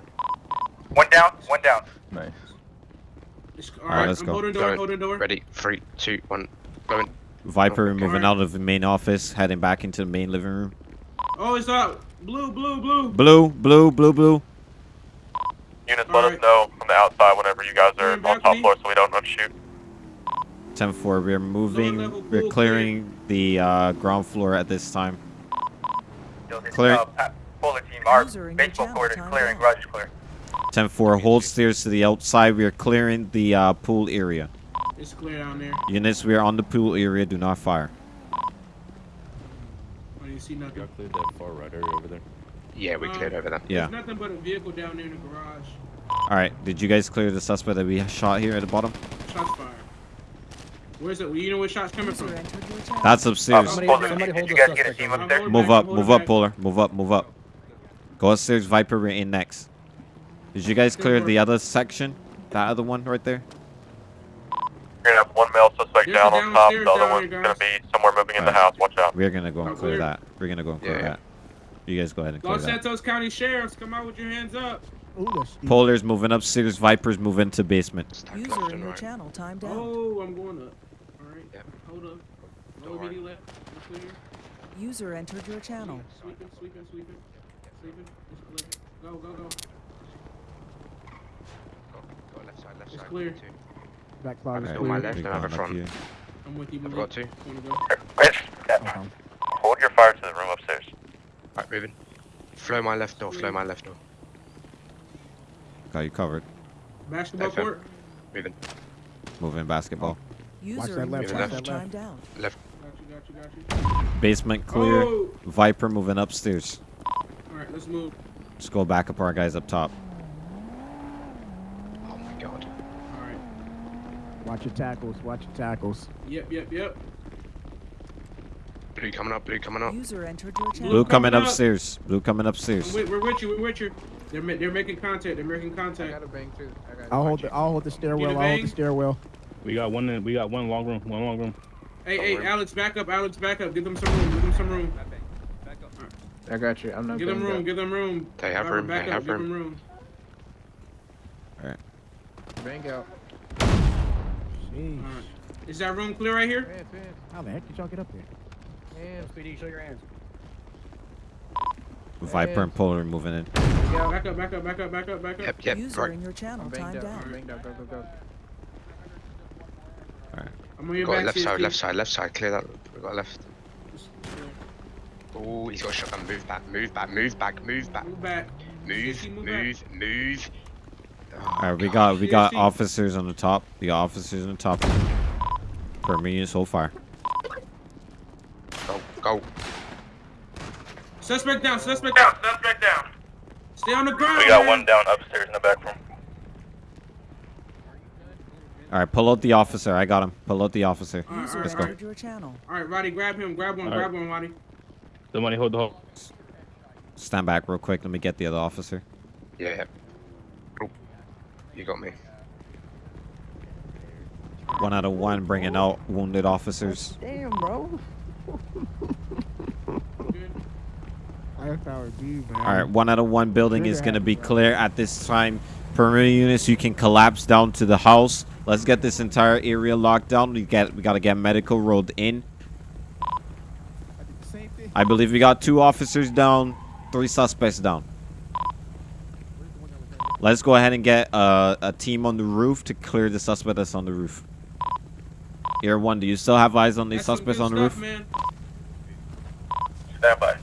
One down, one down. Nice. It's, all Alright, right, let's I'm go. holding door. Going. Holding door. Ready, three, two, one, going. Viper Okay. moving out of the main office, heading back into the main living room. Oh, it's up. Blue, blue, blue. Blue, blue, blue, blue. Units, let us know from the outside whenever you guys are on top me? floor so we don't unshoot. 10 4. We're moving. level We're pool clearing the uh, ground floor at this time. Yo, this, Clear. Uh, pa- Polar team, our User in your baseball court is timed clear garage clear. 10 4. Hold stairs to the outside. We are clearing the uh, pool area. It's clear down there. Units, we are on the pool area. Do not fire. I didn't see nothing. Y'all cleared that far right area over there. Yeah, we Uh, cleared over there. Yeah. There's nothing but a vehicle down there in the garage. All right. Did you guys clear the suspect that we shot here at the bottom? Shots fired. Where's it? You know where shots coming from? entered your channel. That's upstairs. Somebody, Polar somebody hold you the guys get a team up there. there? Move up, move up, Polar. Move up, move up. Go upstairs, Viper. We're in next. Did you guys clear the other section? That other one right there? You're gonna have one male suspect There's down on top, the other one's here, gonna be somewhere moving in the house, watch out. We're gonna go and clear clear. that. We're gonna go and clear Yeah, yeah. that. You guys go ahead and clear Los that. Santos County Sheriffs, come out with your hands up. Ooh. Polar's moving upstairs. Vipers move into basement. User in and your channel timed out. Oh, I'm going up. All right. Yep. Hold up. No worry. immediate left. We're clear. User entered your channel. Sweeping, sweeping, sweeping. Sweeping. It's clear. Go, go, go. Go, go left side, left It's side. clear. Two. Back closet. Alright, clear. my left and I have a front. here. I'm with you. I've got two. Wanna go? Rich, Okay. Hold your fire to the room upstairs. Right, moving. Flow my left door, flow my left door. Got you covered. Basketball FM. court. Moving. Moving basketball. User that in your left, watch that left. timed. Left. Got you, got you, got you. Basement clear. Oh! Viper moving upstairs. All right, let's move. Just go back up our guys up top. Oh my god. All right. Watch your tackles. Watch your tackles. Yep, yep, yep. Blue coming up, blue coming up. User entered your channel. Blue coming coming up. upstairs. Blue coming upstairs. with, we're with you. We're with you. They're ma- they're making contact. They're making contact. i gotta i'll hold the. I'll hold the stairwell. I'll hold the stairwell. We got one. in- We got one long room. One long room. Hey, hey, Alex, back up. Alex, back up. Give them some room. Give them some room. I got you. I'm not Give them room. up. Give them room. They have room, Back they up. have Give room. them room. Alright. Bang out. Jeez. All right. Is that room clear right here? How the heck did y'all get up there? SPD, show your hands. Viper and Polar moving in. Yeah, back up. Back up. Back up. Back up. Back up. Yep, yep, User right. in your channel I'm banged timed out. out. I'm out. Go, go, go. Alright. I'm on your Got back. left side, left side, left side. Clear that. We got left. Oh, he's got a shotgun. Move back, move back, move back, move back. Move back. Move, CSP, move back. move, move. Alright, we oh, got we got CSC. officers on the top. The officers on the top. Per me so far. Go, go. Suspect down. Suspect down. Suspect down. Stay on the ground. We got man. one down upstairs in the back room. Alright, pull out the officer. I got him. Pull out the officer. All right, Let's right, go. all right. your channel. All right, Roddy, grab him. Grab one. All right. Grab one, Roddy. The money, hold the hold. Stand back real quick. Let me get the other officer. Yeah, yeah. Oh, you got me. One out of one, bringing out wounded officers. Damn, bro. Firepower B, man. All right, one out of one building is going to be clear at this time. Perimeter units, you can collapse down to the house. Let's get this entire area locked down. We get, we got to get medical rolled in. I believe we got two officers down, three suspects down. Let's go ahead and get uh, a team on the roof to clear the suspect that's on the roof. Air one, do you still have eyes on these That's suspects on the stuff, roof? man. Stand by.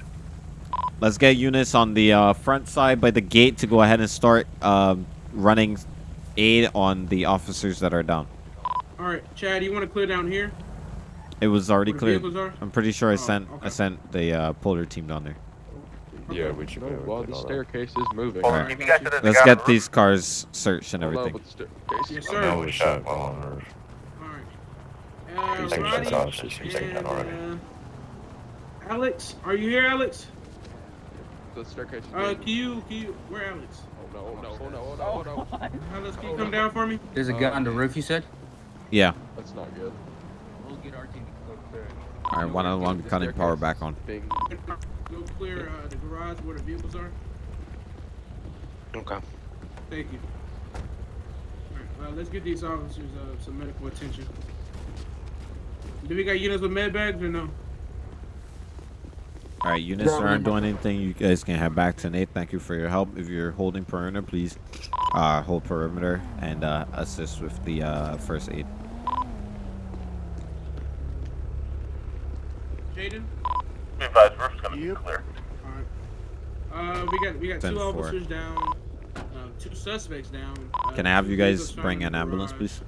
Let's get units on the uh, front side by the gate to go ahead and start um, running aid on the officers that are down. All right, Chad, you want to clear down here? It was already Where the cleared. I'm pretty sure I Oh, sent I sent the uh, polar team down there. Yeah, we should be able to While get the staircase is moving. Alright. keep you guys to the Let's guy on get the these cars searched and everything. with the staircase. Yes, sir. No, we we shot shot one one. on the. All right. Uh, Roddy that's obviously and, already. uh, Alex, are you here, Alex? The staircase is Uh, moving. can you, can you, where Alex? Oh no, oh no, oh no, no, oh no. Can you come down for me? There's a guy on the roof, you said? Yeah. That's not good. We'll get our team to go clear. All right, one on one, cutting power back on. Bing. Go clear uh, the garage where the vehicles are. Okay. Thank you. All right, uh, let's get these officers uh, some medical attention. Do we got units with med bags or no? All right, units Yeah, aren't doing anything. You guys can head back to Nate. Thank you for your help. If you're holding perimeter, please uh, hold perimeter and uh, assist with the uh, first aid. Jaden? Be advised, roof's gonna be clear. Alright. Uh, we got we got Ten two four. officers down, uh, two suspects down. Uh, Can I have you guys bring an ambulance, garage. please?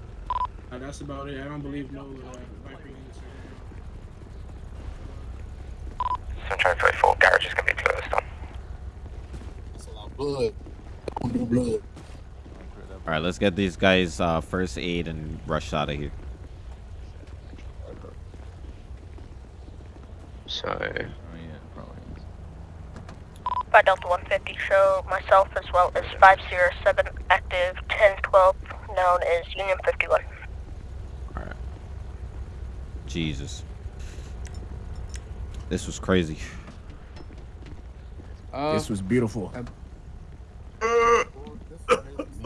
Uh, that's about it. I don't believe no 734 garage is going to be closed on. That's a lot of blood. No blood. All right, let's get these guys uh, first aid and rush out of here. So. Oh, yeah, probably. By Delta 150, show myself as well as 507 active 1012, known as Union 51. All right. Jesus. This was crazy. Uh, This was beautiful. we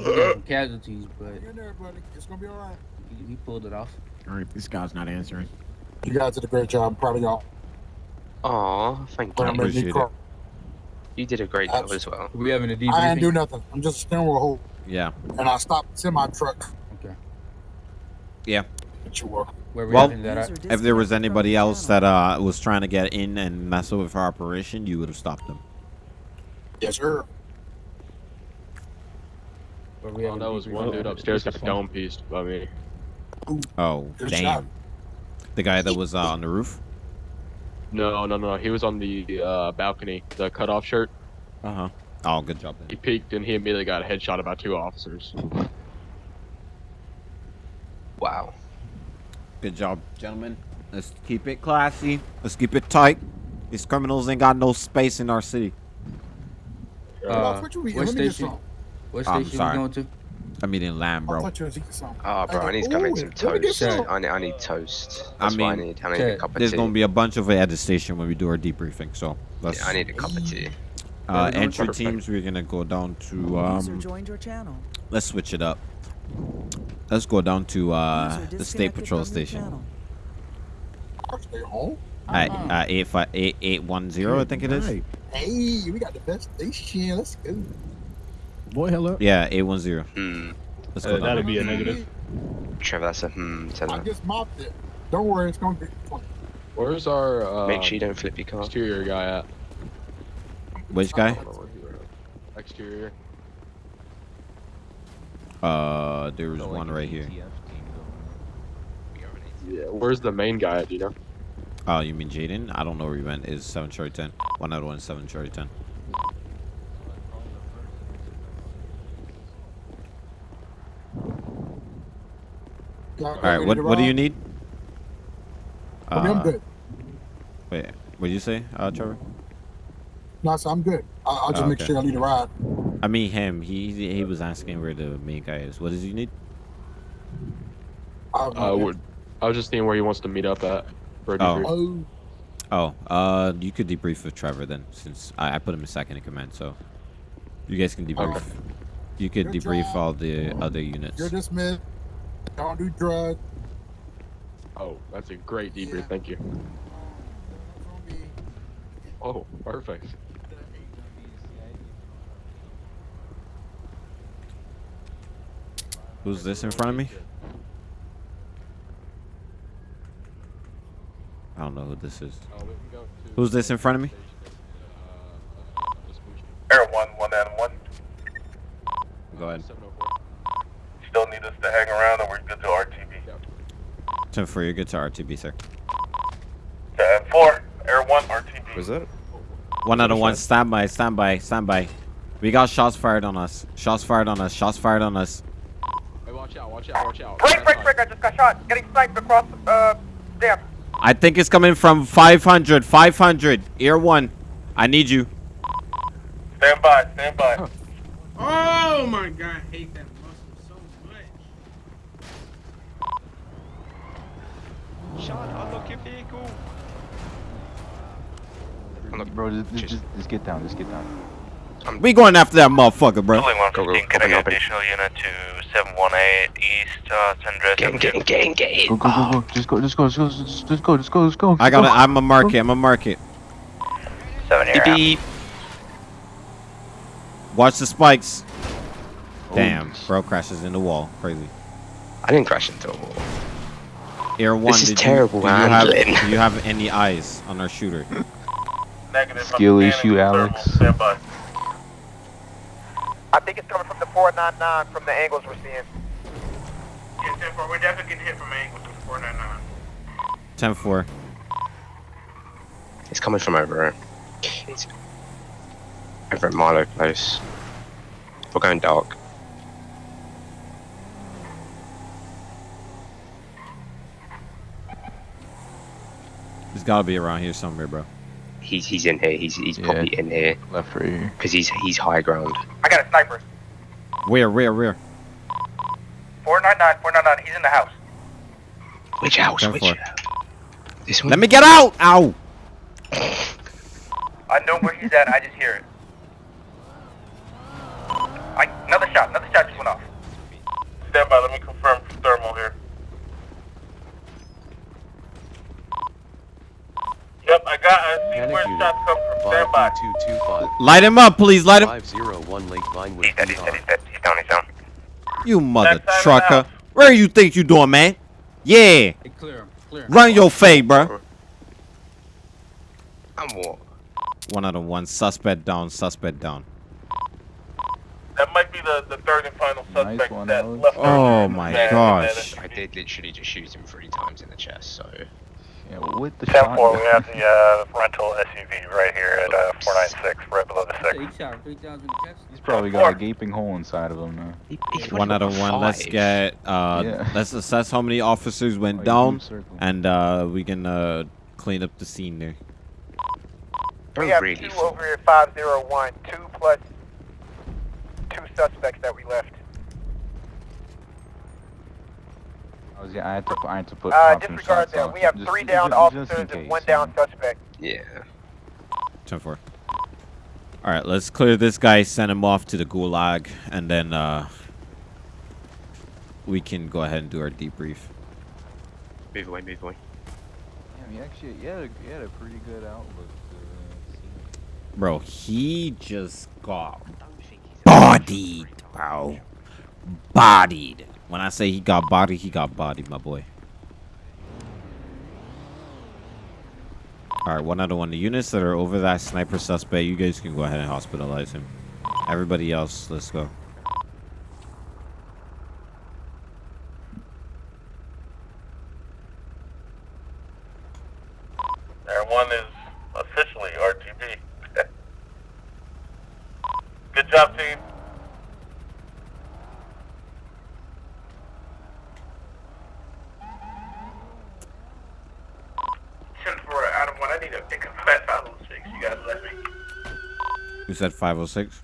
got some casualties, but Get in there, buddy. It's gonna be all right. he, he pulled it off. All right, this guy's not answering. You guys did a great job. I'm proud of y'all. Aw, thank But you. Appreciate you it. You did a great job as well. We having a debriefing. I didn't do nothing. I'm just a steering wheel hold. Yeah. And I stopped semi truck. Okay. Yeah. That you were. Where we Well, that if there was anybody else that uh, was trying to get in and mess with our operation, you would have stopped them. Yes, sir. Where we Oh, that was one dude upstairs got a dome pieced by me. Oh, Good damn. shot. The guy that was uh, on the roof? No, no, no. He was on the uh, balcony, the cutoff shirt. Uh huh. Oh, good job. He peeked and he immediately got a headshot about two officers. Wow. Good job, gentlemen. Let's keep it classy. Let's keep it tight. These criminals ain't got no space in our city. Uh, what what Let me get station? some. What I'm station we going to? I'm eating lamb, I bro. thought you was. Oh, bro, I need to go make some Ooh, let me get toast. I need, I need toast. I That's I mean, need. I need a Chad, cup of There's tea. gonna be a bunch of it at the station when we do our debriefing. So let's. Yeah, I need a cup of tea. uh, Where we going? entry teams. We're gonna go down to User um. joined your channel. Let's switch it up. Let's go down to uh the state patrol station channel. Home. at Uh-huh. uh, eight five eight eight one zero. I think it is. Hey, we got the best station. Let's go. Boy, hello. Yeah, eight one zero. Hmm. Let's Uh, go down. that'd be a negative. Trevor, that's a hmm. Tell I just mopped it. Don't worry, it's gonna be fun. Where's our uh, Make sure you don't flip your car. exterior guy at? Which guy? Exterior. Uh, there's one right here. Yeah. Where's the main guy at? Do you know? Oh, you mean Jaden? I don't know where he went. Is seven Charlie ten. One out of one, seven Charlie ten. All right. What What do you need? I mean, I'm good. Wait. What did you say, uh, Trevor? No, so I'm good. I, I'll just Oh, make sure I lead a ride. I mean him. He he was asking where the main guy is. What does he need? Uh, would- I was just seeing where he wants to meet up at for a Oh. Oh, uh, you could debrief with Trevor then, since I, I put him in second in command. So you guys can debrief. You could Good debrief job. all the other units. You're dismissed. Don't do drugs. Oh, that's a great debrief. Thank you. Oh, perfect. Who's this in front of me? I don't know who this is. Who's this in front of me? Air 1, 1 and 1. Go ahead. Still need us to hang around or we're good to RTB. 10 4, you're good to RTB, sir. 10 4, Air 1, RTB. Was that? One out of one, stand by, stand by, stand by. We got shots fired on us. Shots fired on us, shots fired on us. Hey, watch out! Watch out! Watch out! Break, break, break, I just got shot. Getting sniped across, uh, damn. I think it's coming from 500, 500. Ear 1. I need you. Stand by, stand by. Oh my god, I hate that muscle so much. Sean, unlock your vehicle. Bro, just, just, just, just get down, just get down. We going after that motherfucker, bro. Go, go, Can I get additional unit to 718 East uh, Sandra? Get in, get in, get in, get in. Go, go, go, go. Just go, just go, just go, just, just go, just go, just go. I got it. go. I'm a market. I'm a market. 7 Beep, beep. Watch the spikes. Damn, bro crashes in the wall. Crazy. I didn't crash into a wall. Air one. This is did terrible you, do you have, handling. do you have any eyes on our shooter? Negative. Skill issue, Alex. Stand by. I think it's coming from the 499 from the angles we're seeing. Yeah, 10 4, we're definitely getting hit from angles with the 499. 10 4. It's coming from over here. It's over at Milo Close. We're going dark. There's got to be around here somewhere, bro. He's he's in here. He's he's Yeah. probably in here Left right here. because he's he's high ground. I got a sniper. Where, where, where? 499, 499, he's in the house. Which house? 10 Which? 4. This one. Let me get out! Ow! I know where he's at, I just hear it. I, another shot, another shot just went off. Stand by, let me confirm thermal here. Yep, I got, I see where shots come from. Stand by. 5225. Light him up, please. Light him. 501 Lake Vinewood. He's dead, he's dead, he's dead. He's down, he's down. You mother Backside of the trucker. Where you think you doing, man? Yeah. Hey, clear him, clear him. Run your fade, bro. I'm what? One out of one. Suspect down. Suspect down. That might be the, the third and final suspect one, that left Oh earlier in the my gosh. I did literally just shoot him three times in the chest. So Yeah, with the 10 4, we have the uh, rental SUV right here at uh, 496, right below the 6. He shot three times in the chest. He's probably got a gaping hole inside of him now. he, he's One out of got one. Let's get. Uh, Yeah. Let's assess how many officers Oh, went you down, and uh, we can uh, clean up the scene there. We have really two over here, 501, two plus two suspects that we left. I was, I had to, I had to put. Uh, disregard shots that. on We have just- three just- down just officers in and one down know. suspect. Yeah. 10 4. All right, let's clear this guy, send him off to the gulag, and then uh, we can go ahead and do our debrief. Move away, move away. Yeah, he actually, he had a, he had a pretty good outlook. Bro, he just got bodied, bro. bodied. When I say he got body, he got body, my boy. All right, one other one. The units that are over that sniper suspect, you guys can go ahead and hospitalize him. Everybody else, let's go. Air one is officially RTB. Good job, team. Ten four, Adam one. I need to pick up at five oh six. You guys let me. You said 506?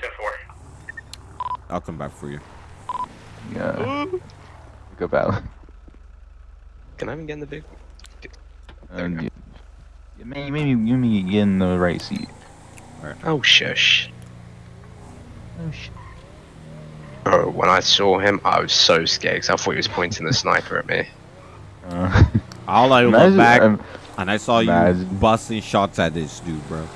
Ten four. I'll come back for you. Yeah. Go battle. Can I even get in the big? Um, you, you may, maybe you may get in the right seat. Oh shush. Oh sh. Bro, when I saw him, I was so scared because I thought he was pointing the sniper at me. Uh, All I looked Imagine- back um, and I saw you busting shots at this dude, bro.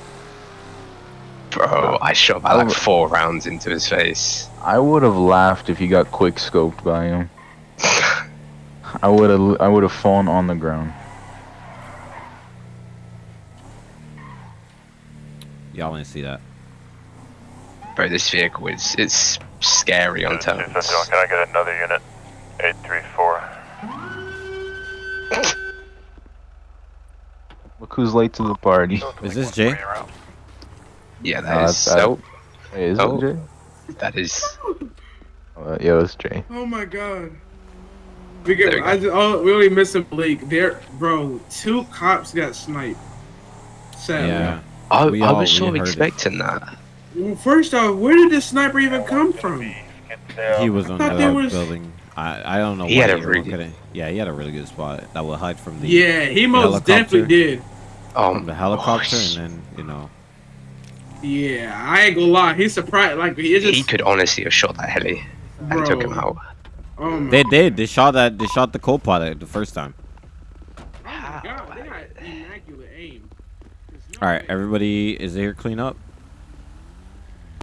Bro, I shot about I like four rounds into his face. I would have laughed if he got quick scoped by him. I would have I would have fallen on the ground. Y'all didn't see that. Bro, this vehicle is it's scary on turns. Can I get another unit? 834. Look who's late to the party. Is this Jay? Yeah, Uh, that is that- so. Hey, is Oh. Jay? That is. Uh, yo, it's Jay. Oh my god. We get, There you I just, oh, we only missed a Blake. There, bro. Two cops got sniped. Sadly. Yeah. I, We I all- was we sort of heard it. expecting that. Well, first off, where did this sniper even come from? He was on thought the was- building. I, I don't know He why had a really look at it. Yeah, he had a really good spot that would hide from the Yeah, he most helicopter- definitely did. Oh, from the helicopter, gosh. and then you know. Yeah, I ain't gonna lie. He's surprised. Like he just. He could honestly have shot that heli and took him out. Oh my They did. They shot that. They shot the co-pilot the first time. god, they got immaculate aim. All right, everybody is there. Clean up.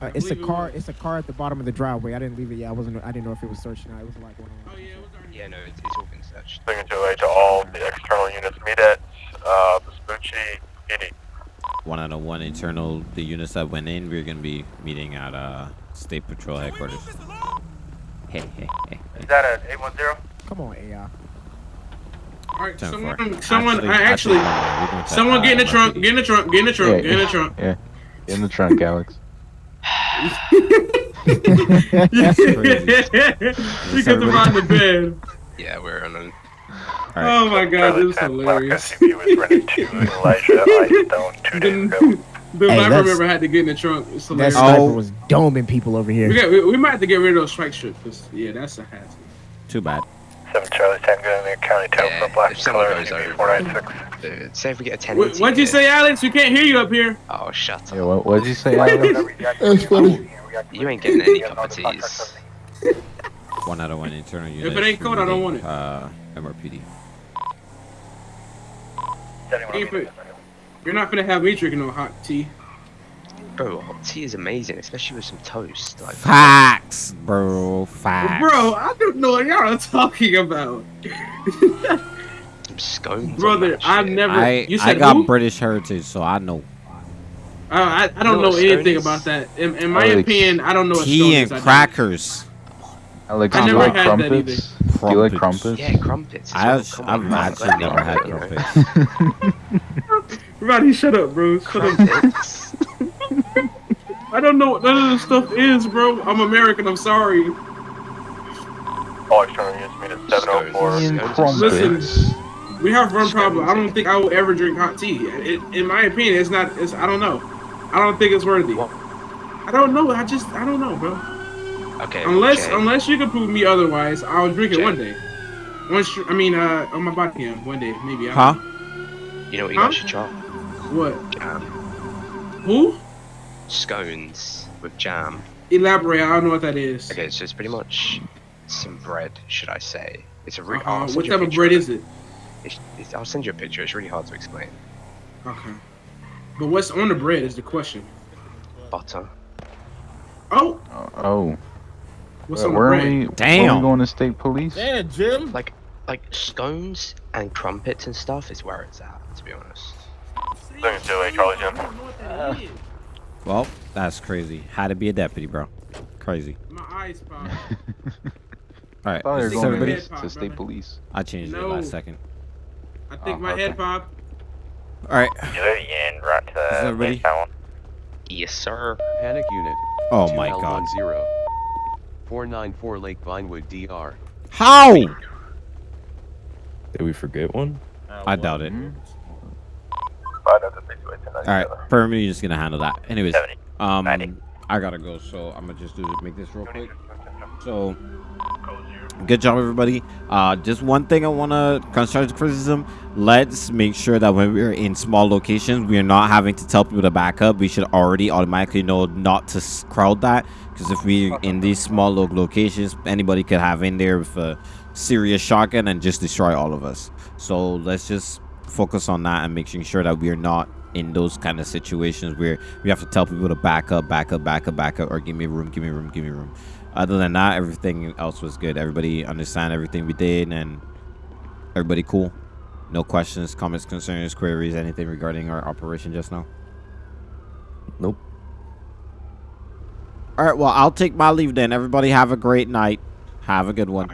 Uh, it's a car. It's a car at the bottom of the driveway. I didn't leave it yet. I wasn't. I didn't know if it was searched or not. It was like one. Oh yeah, it was already. Yeah, no, it's, it's all been searched. Bringing to away to all the external units. Meet at uh, Vespucci PD. One out of one internal. The units that went in, we're gonna be meeting at uh state patrol headquarters. Hey, hey, hey. Is that a 810? Come on, AI. All right, 10 someone, four. someone, Actually- I actually, actually, no, no, we're doing someone get in the uh, trunk, get in the trunk, get in the trunk, Yeah, get in the trunk. Yeah, get in the trunk, Alex. That's crazy. you get them out the bed. Yeah, we're on a. Oh my god, this is hilarious. SCP was rented to Elijah I Stone two days ago. The Hey, sniper member had to get in the trunk. It's That hilarious. sniper Oh. was doming people over here. We, got, we, we might have to get rid of those strike strips. 'cause, yeah, that's a hazard. Too bad. 7 Charlie Tango in the county town Yeah, for black if someone color goes over, 496. uh, say if we get a 10 What, what'd you say, Alex? We can't hear you up here. Oh, shut up. Yeah, what what'd you say, Alex? That's funny. You ain't getting any cup of teas. One out of one internal unit. If it ain't cold, I don't want it. Uh, MRPD. You ain't fin- You're not gonna have me drinking no hot tea. Bro, hot tea is amazing, especially with some toast. Like, Facts, bro. Facts. Bro, I don't know what y'all are talking about. some scones. on Brother, I've shit. never. I you I said got who? British heritage, so I know. Uh, I, I don't You know know anything is? about that. In, in my Alex. opinion, I don't know what Tea scone and is. I don't. crackers. Alex, I do you never like had that crumpets? Do you like Crumpets. crumpets? Yeah, crumpets. I well, have, come I've on, actually let me never had crumpets. Roddy, shut up, bro. Shut up. I don't know what none of this stuff is, bro. I'm American. I'm sorry. All external units meet at 704. Ian Scones. crumpets. We have one problem. I don't think I will ever drink hot tea. It, in my opinion, it's not. It's. I don't know. I don't think it's worthy. I don't know. I just. I don't know, bro. Okay. Unless Jay, unless you can prove me otherwise, I'll drink it Jay. one day. Once I mean, uh, on my body, yeah, one day maybe. I Huh? you know what you Huh? guys should try? What? Jam. Who? Scones with jam. Elaborate. I don't know what that is. Okay, so it's pretty much some bread, should I say? It's a really. Uh, what type of bread is it? It's, it's, I'll send you a picture. It's really hard to explain. Okay. But what's on the bread is the question. Butter. Oh, Oh, oh. What's Where- the where are bread? we? Where are we going to state police? Yeah, Jim. Like, like scones and crumpets and stuff is where it's at. To be honest. Second to a Charlie Jim. Uh-huh. Well, that's crazy. How to be a deputy, bro. Crazy. My eyes pop. All right, I thought you were is going everybody? Head pop, to state police. I changed it last second. I think Oh, my okay. head pop. All right. You and right to Is the everybody- Yes, sir. Panic unit. Oh my god. 2L10. 494 Lake Vinewood, DR. How? Did we forget one? I doubt it. Five out to six way ten All right, Permanent, you're just gonna handle that. Anyways, um, I gotta go, so I'm gonna just do make this real quick. So, good job, everybody. Uh, just one thing I wanna constructive criticism. Let's make sure that when we're in small locations, we are not having to tell people to back up. We should already automatically know not to crowd that, because if we're in these small lo- locations, anybody could have in there with a serious shotgun and just destroy all of us. So let's just focus on that and making sure that we are not in those kind of situations where we have to tell people to back up, back up, back up, back up, or give me room, give me room, give me room. Other than that, everything else was good. Everybody understand everything we did, and everybody cool. No questions, comments, concerns, queries, anything regarding our operation just now. Nope. All right, well, I'll take my leave then. Everybody have a great night. Have a good one.